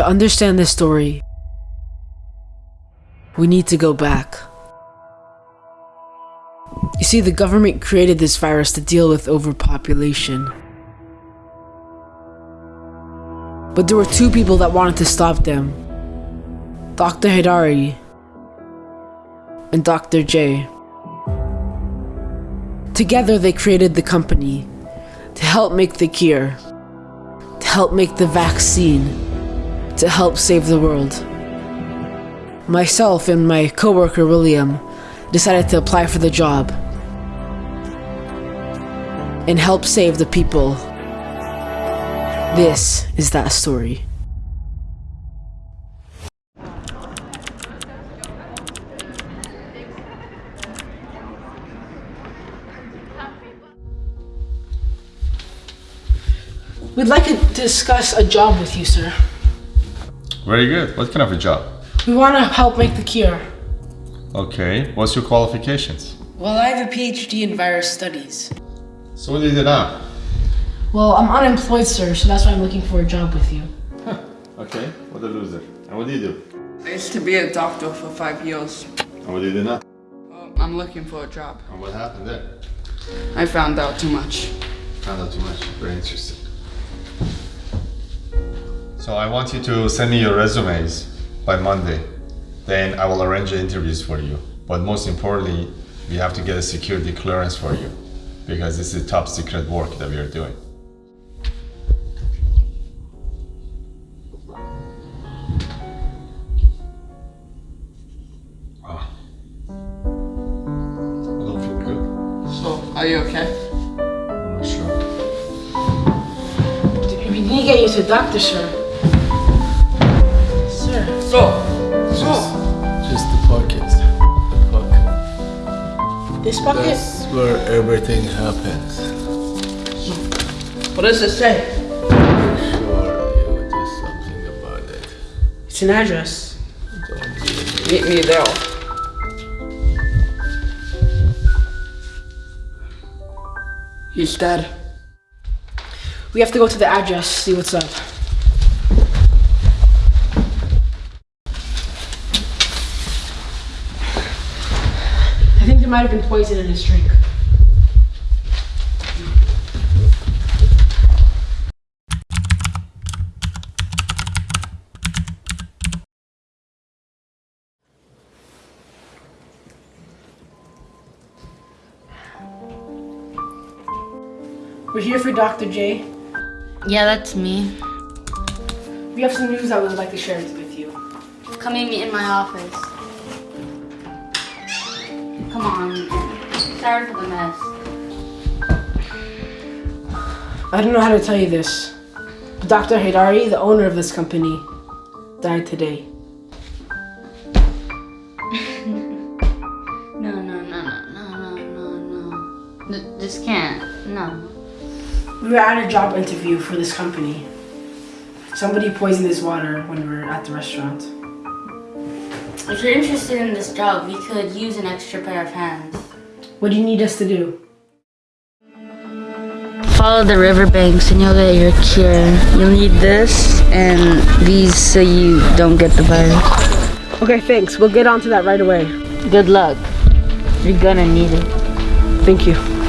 To understand this story, we need to go back. You see, the government created this virus to deal with overpopulation. But there were two people that wanted to stop them Dr. Hidari and Dr. J. Together, they created the company to help make the cure, to help make the vaccine to help save the world. Myself and my coworker William decided to apply for the job and help save the people. This is that story. We'd like to discuss a job with you, sir. Very good. What kind of a job? We want to help make the cure. Okay. What's your qualifications? Well, I have a PhD in virus studies. So what do you do now? Well, I'm unemployed, sir, so that's why I'm looking for a job with you. Okay. What a loser. And what do you do? I used to be a doctor for five years. And what do you do now? Well, I'm looking for a job. And what happened there? I found out too much. Found out too much. Very interesting. So I want you to send me your resumes by Monday. Then I will arrange the interviews for you. But most importantly, we have to get a security clearance for you because this is top secret work that we are doing. Ah. I don't feel good. So, are you okay? I'm not sure. We need to get you to a doctor, sir. So, Just, just the podcast. Fuck. This bucket? That's where everything happens. what does it say? Sure, you would do something about it. It's an address. Meet me there. He's dead. We have to go to the address, see what's up. I think there might have been poison in his drink. We're here for Dr. J. Yeah, that's me. We have some news I would like to share with you. Come meet me in my office. Come on. Sorry for the mess. I don't know how to tell you this. Dr. Haidari, the owner of this company, died today. No, no, no, no, no, no, no, no. This can't. No. We were at a job interview for this company. Somebody poisoned his water when we were at the restaurant. If you're interested in this job, we could use an extra pair of hands. What do you need us to do? Follow the riverbanks and you'll get your cure. You'll need this and these so you don't get the virus. Okay, thanks. We'll get on to that right away. Good luck. You're gonna need it. Thank you.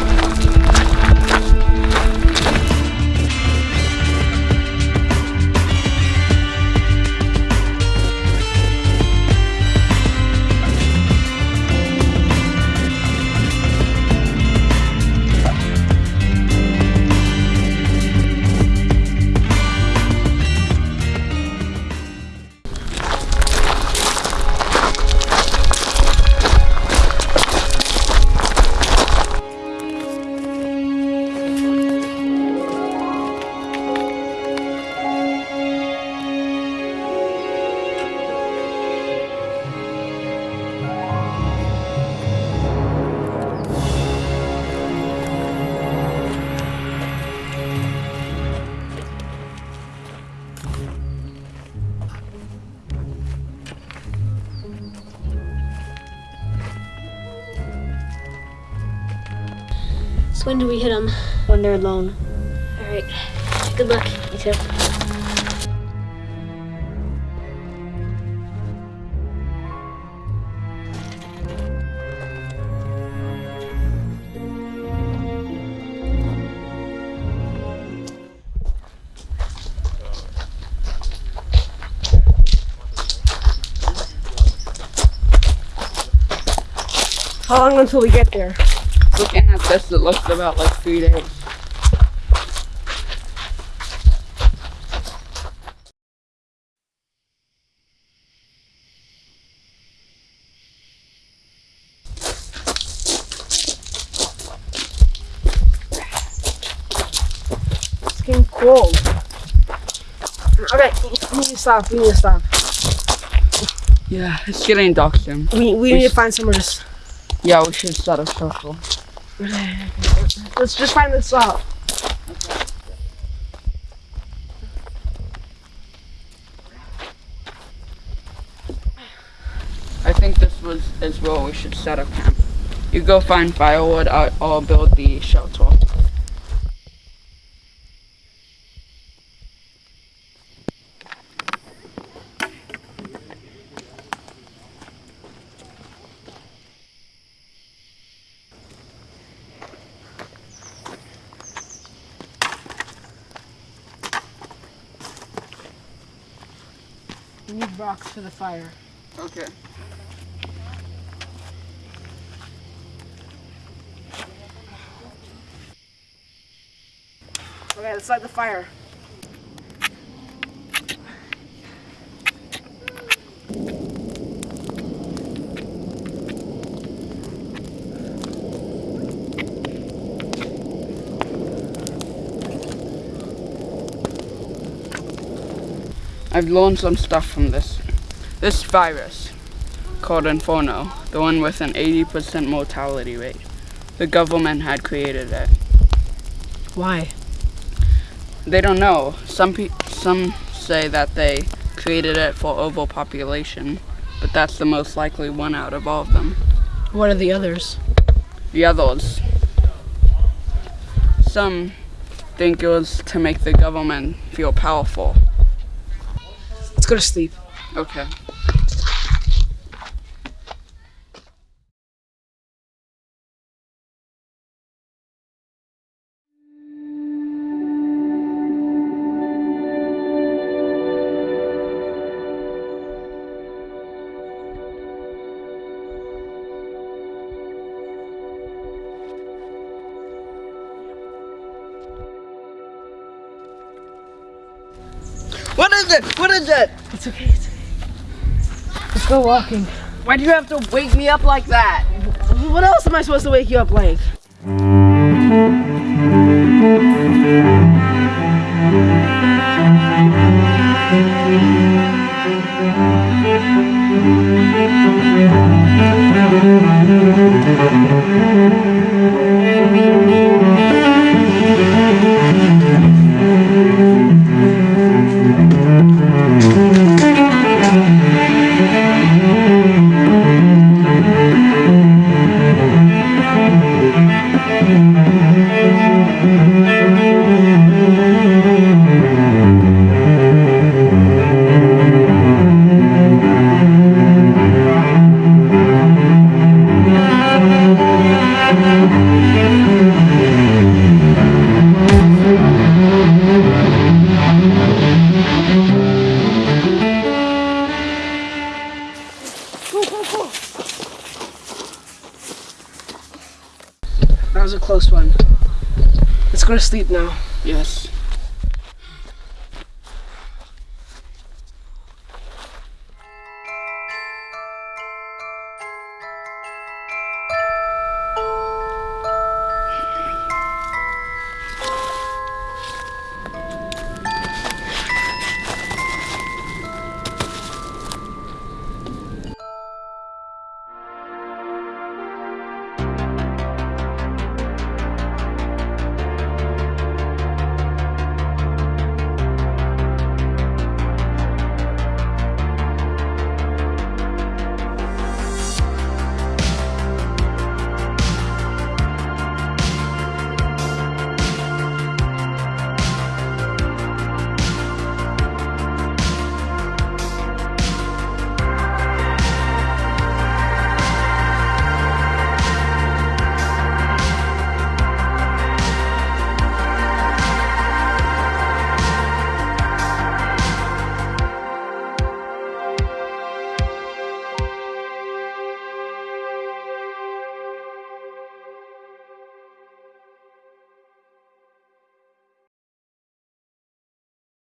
So when do we hit them? When they're alone. All right. Good luck. You too. How long until we get there? Looking at this, it looks about like three days. It's getting cold. Okay, we need to stop. We need to stop. Yeah, it's getting dark soon. We, we need to find somewhere to. Yeah, we should set a circle. Let's just find this out. I think this was is where we should set up camp. You go find firewood. I, I'll build the shelter. We need rocks for the fire. Okay. Okay, let's light the fire. I've learned some stuff from this. This virus, called Inferno, the one with an 80% mortality rate, the government had created it. Why? They don't know. Some pe- some say that they created it for overpopulation, but that's the most likely one out of all of them. What are the others? The others, some think it was to make the government feel powerful. Let's go to sleep. Okay. Is it? What is it? It's okay. It's okay. Let's go walking. Why do you have to wake me up like that? What else am I supposed to wake you up like? That was a close one. Let's go to sleep now. Yes.